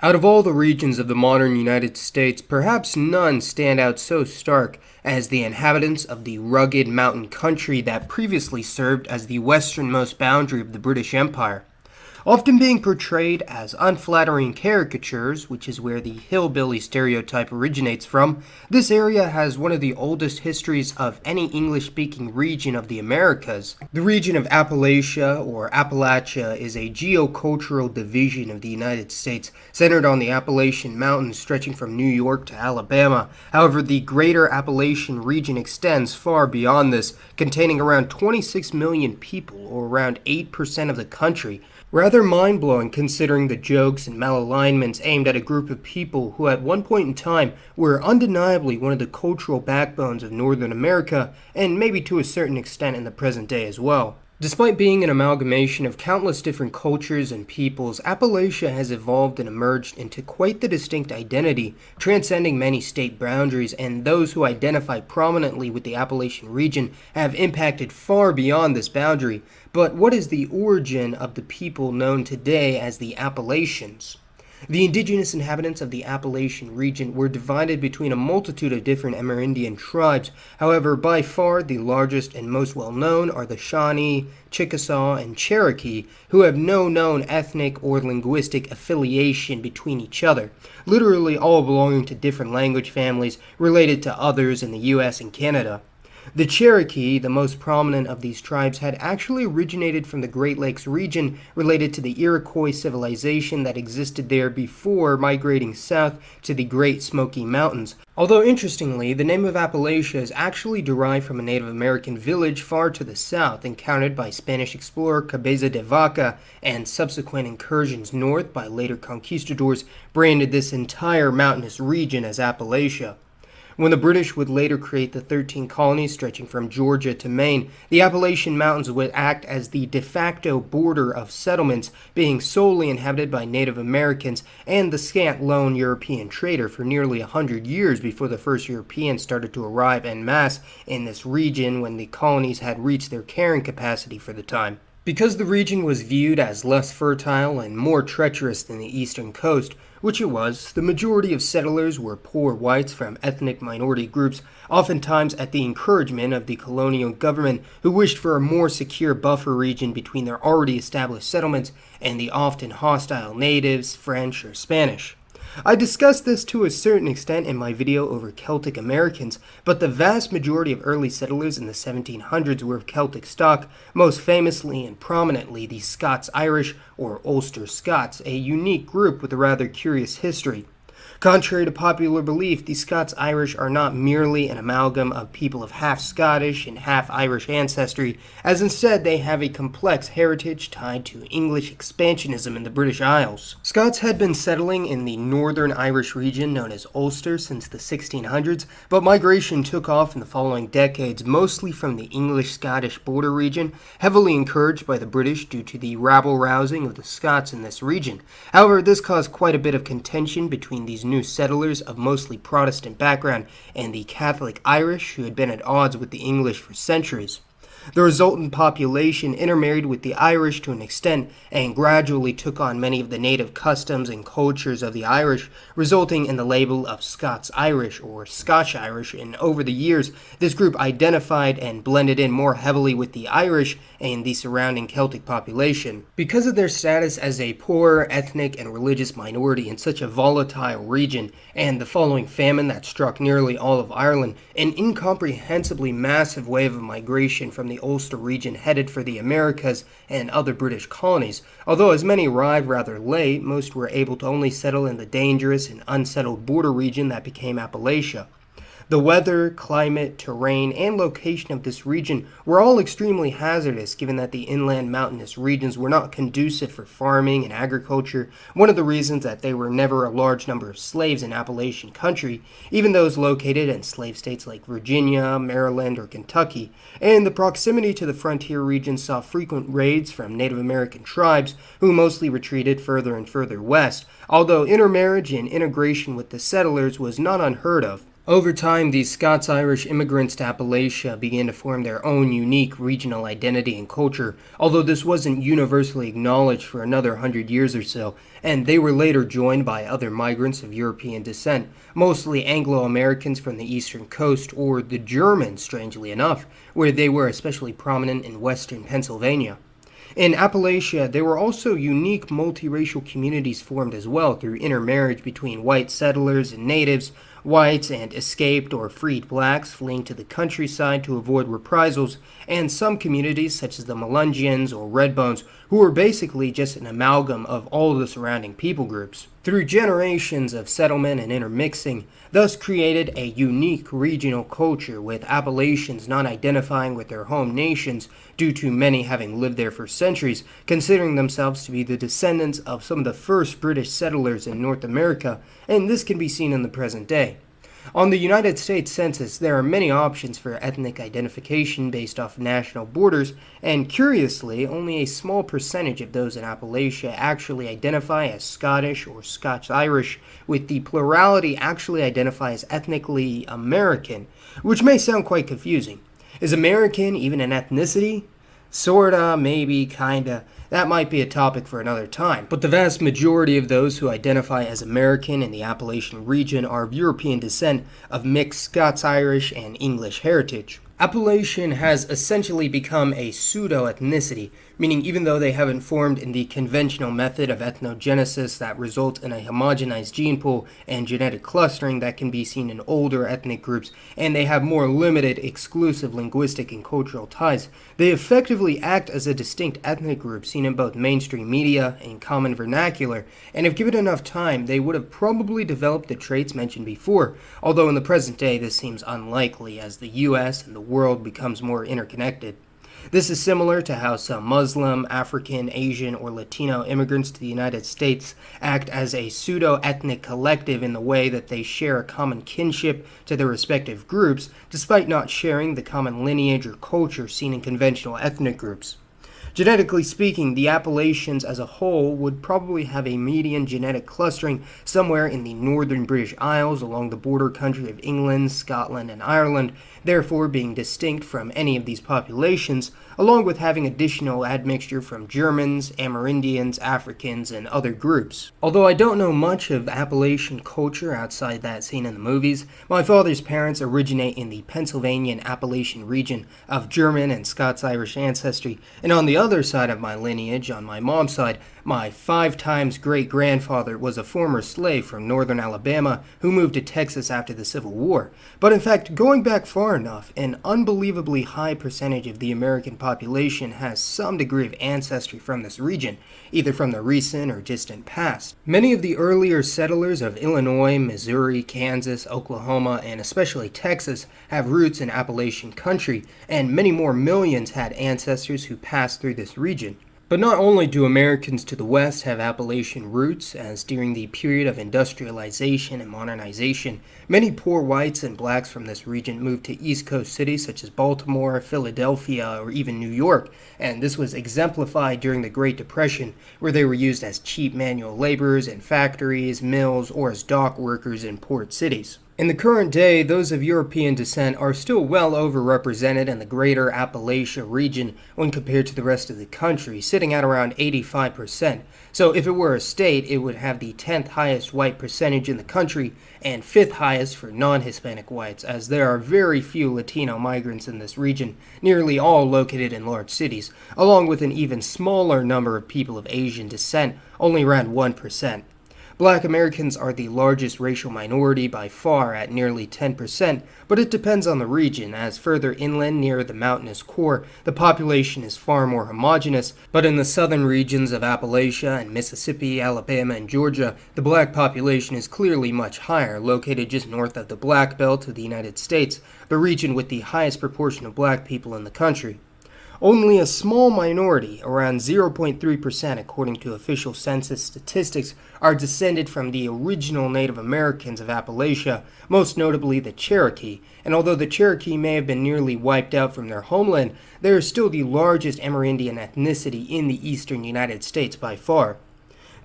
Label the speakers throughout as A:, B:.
A: Out of all the regions of the modern United States, perhaps none stand out so stark as the inhabitants of the rugged mountain country that previously served as the westernmost boundary of the British Empire often being portrayed as unflattering caricatures, which is where the hillbilly stereotype originates from, this area has one of the oldest histories of any English speaking region of the Americas. The region of Appalachia, or Appalachia, is a geocultural division of the United States centered on the Appalachian Mountains stretching from New York to Alabama. However, the greater Appalachian region extends far beyond this, containing around 26 million people, or around 8% of the country. Rather mind blowing considering the jokes and malalignments aimed at a group of people who, at one point in time, were undeniably one of the cultural backbones of Northern America, and maybe to a certain extent in the present day as well. Despite being an amalgamation of countless different cultures and peoples, Appalachia has evolved and emerged into quite the distinct identity, transcending many state boundaries, and those who identify prominently with the Appalachian region have impacted far beyond this boundary. But what is the origin of the people known today as the Appalachians? The indigenous inhabitants of the Appalachian region were divided between a multitude of different Amerindian tribes. However, by far the largest and most well known are the Shawnee, Chickasaw, and Cherokee, who have no known ethnic or linguistic affiliation between each other, literally all belonging to different language families related to others in the US and Canada. The Cherokee, the most prominent of these tribes, had actually originated from the Great Lakes region related to the Iroquois civilization that existed there before migrating south to the Great Smoky Mountains. Although interestingly, the name of Appalachia is actually derived from a Native American village far to the south encountered by Spanish explorer Cabeza de Vaca and subsequent incursions north by later conquistadors branded this entire mountainous region as Appalachia. When the British would later create the 13 colonies stretching from Georgia to Maine, the Appalachian Mountains would act as the de facto border of settlements, being solely inhabited by Native Americans and the scant lone European trader for nearly a hundred years before the first Europeans started to arrive en masse in this region when the colonies had reached their carrying capacity for the time. Because the region was viewed as less fertile and more treacherous than the eastern coast, which it was, the majority of settlers were poor whites from ethnic minority groups, oftentimes at the encouragement of the colonial government, who wished for a more secure buffer region between their already established settlements and the often hostile natives, French, or Spanish. I discussed this to a certain extent in my video over Celtic Americans, but the vast majority of early settlers in the 1700s were of Celtic stock, most famously and prominently the Scots-Irish or Ulster Scots, a unique group with a rather curious history. Contrary to popular belief, the Scots-Irish are not merely an amalgam of people of half Scottish and half Irish ancestry, as instead they have a complex heritage tied to English expansionism in the British Isles. Scots had been settling in the northern Irish region known as Ulster since the 1600s, but migration took off in the following decades, mostly from the English-Scottish border region, heavily encouraged by the British due to the rabble-rousing of the Scots in this region. However, this caused quite a bit of contention between these new settlers of mostly Protestant background and the Catholic Irish who had been at odds with the English for centuries. The resultant population intermarried with the Irish to an extent and gradually took on many of the native customs and cultures of the Irish, resulting in the label of Scots-Irish or Scotch-Irish, and over the years, this group identified and blended in more heavily with the Irish and the surrounding Celtic population. Because of their status as a poor ethnic and religious minority in such a volatile region, and the following famine that struck nearly all of Ireland, an incomprehensibly massive wave of migration from the Ulster region headed for the Americas and other British colonies. Although as many arrived rather late, most were able to only settle in the dangerous and unsettled border region that became Appalachia. The weather, climate, terrain, and location of this region were all extremely hazardous given that the inland mountainous regions were not conducive for farming and agriculture, one of the reasons that there were never a large number of slaves in Appalachian country, even those located in slave states like Virginia, Maryland, or Kentucky, and the proximity to the frontier regions saw frequent raids from Native American tribes who mostly retreated further and further west, although intermarriage and integration with the settlers was not unheard of. Over time, these Scots Irish immigrants to Appalachia began to form their own unique regional identity and culture, although this wasn't universally acknowledged for another hundred years or so, and they were later joined by other migrants of European descent, mostly Anglo Americans from the eastern coast, or the Germans, strangely enough, where they were especially prominent in western Pennsylvania. In Appalachia, there were also unique multiracial communities formed as well through intermarriage between white settlers and natives, whites and escaped or freed blacks fleeing to the countryside to avoid reprisals, and some communities such as the Melungeons or Redbones, who were basically just an amalgam of all the surrounding people groups. Through generations of settlement and intermixing, thus created a unique regional culture with Appalachians not identifying with their home nations due to many having lived there for centuries, considering themselves to be the descendants of some of the first British settlers in North America, and this can be seen in the present day. On the United States Census, there are many options for ethnic identification based off national borders, and curiously, only a small percentage of those in Appalachia actually identify as Scottish or Scotch Irish, with the plurality actually identify as ethnically American, which may sound quite confusing. Is American even an ethnicity? Sorta, maybe, kinda. That might be a topic for another time. But the vast majority of those who identify as American in the Appalachian region are of European descent of mixed Scots Irish and English heritage. Appalachian has essentially become a pseudo ethnicity, meaning even though they haven't formed in the conventional method of ethnogenesis that results in a homogenized gene pool and genetic clustering that can be seen in older ethnic groups, and they have more limited exclusive linguistic and cultural ties, they effectively act as a distinct ethnic group seen in both mainstream media and common vernacular, and if given enough time, they would have probably developed the traits mentioned before, although in the present day this seems unlikely as the US and the world becomes more interconnected. This is similar to how some Muslim, African, Asian, or Latino immigrants to the United States act as a pseudo ethnic collective in the way that they share a common kinship to their respective groups, despite not sharing the common lineage or culture seen in conventional ethnic groups. Genetically speaking, the Appalachians as a whole would probably have a median genetic clustering somewhere in the northern British Isles along the border country of England, Scotland, and Ireland, therefore being distinct from any of these populations, along with having additional admixture from Germans, Amerindians, Africans, and other groups. Although I don't know much of Appalachian culture outside that seen in the movies, my father's parents originate in the Pennsylvania and Appalachian region of German and Scots-Irish ancestry, and on the other side of my lineage, on my mom's side, my five times great grandfather was a former slave from northern Alabama who moved to Texas after the Civil War. But in fact, going back far enough, an unbelievably high percentage of the American population has some degree of ancestry from this region, either from the recent or distant past. Many of the earlier settlers of Illinois, Missouri, Kansas, Oklahoma, and especially Texas have roots in Appalachian country, and many more millions had ancestors who passed through this region. But not only do Americans to the west have Appalachian roots, as during the period of industrialization and modernization, many poor whites and blacks from this region moved to East Coast cities such as Baltimore, Philadelphia, or even New York, and this was exemplified during the Great Depression, where they were used as cheap manual laborers in factories, mills, or as dock workers in port cities. In the current day, those of European descent are still well overrepresented in the greater Appalachia region when compared to the rest of the country, sitting at around 85%. So if it were a state, it would have the 10th highest white percentage in the country and 5th highest for non-Hispanic whites, as there are very few Latino migrants in this region, nearly all located in large cities, along with an even smaller number of people of Asian descent, only around 1%. Black Americans are the largest racial minority by far at nearly 10%, but it depends on the region, as further inland near the mountainous core, the population is far more homogeneous, but in the southern regions of Appalachia and Mississippi, Alabama, and Georgia, the black population is clearly much higher, located just north of the Black Belt of the United States, the region with the highest proportion of black people in the country. Only a small minority, around 0.3% according to official census statistics, are descended from the original Native Americans of Appalachia, most notably the Cherokee, and although the Cherokee may have been nearly wiped out from their homeland, they are still the largest Amerindian ethnicity in the eastern United States by far.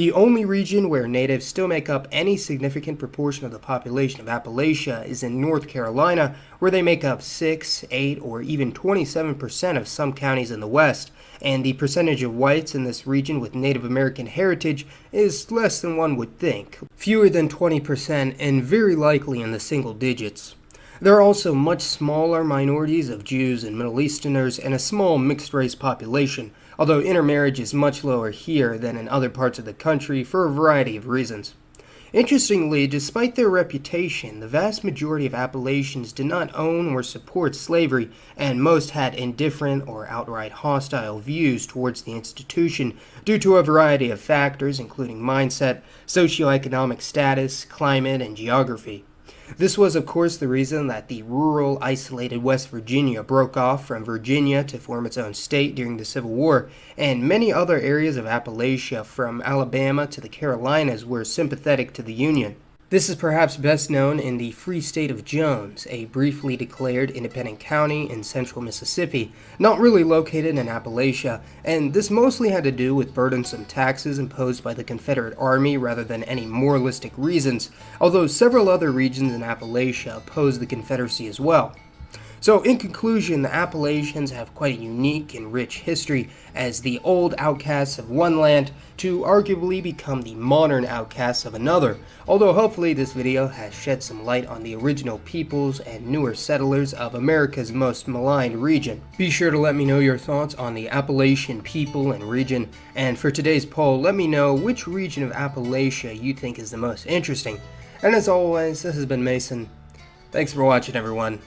A: The only region where natives still make up any significant proportion of the population of Appalachia is in North Carolina, where they make up 6, 8, or even 27% of some counties in the West, and the percentage of whites in this region with Native American heritage is less than one would think, fewer than 20%, and very likely in the single digits. There are also much smaller minorities of Jews and Middle Easterners and a small mixed race population, although intermarriage is much lower here than in other parts of the country for a variety of reasons. Interestingly, despite their reputation, the vast majority of Appalachians did not own or support slavery, and most had indifferent or outright hostile views towards the institution due to a variety of factors, including mindset, socioeconomic status, climate, and geography. This was, of course, the reason that the rural, isolated West Virginia broke off from Virginia to form its own state during the Civil War, and many other areas of Appalachia, from Alabama to the Carolinas, were sympathetic to the Union. This is perhaps best known in the Free State of Jones, a briefly declared independent county in central Mississippi, not really located in Appalachia, and this mostly had to do with burdensome taxes imposed by the Confederate Army rather than any moralistic reasons, although several other regions in Appalachia opposed the Confederacy as well. So, in conclusion, the Appalachians have quite a unique and rich history as the old outcasts of one land to arguably become the modern outcasts of another, although hopefully this video has shed some light on the original peoples and newer settlers of America's most maligned region. Be sure to let me know your thoughts on the Appalachian people and region, and for today's poll, let me know which region of Appalachia you think is the most interesting. And as always, this has been Mason. Thanks for watching, everyone.